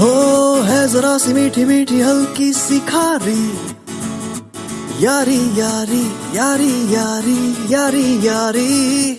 हो, है जरा सी मीठी मीठी हल्की सी खारी। यारी यारी यारी यारी यारी यारी।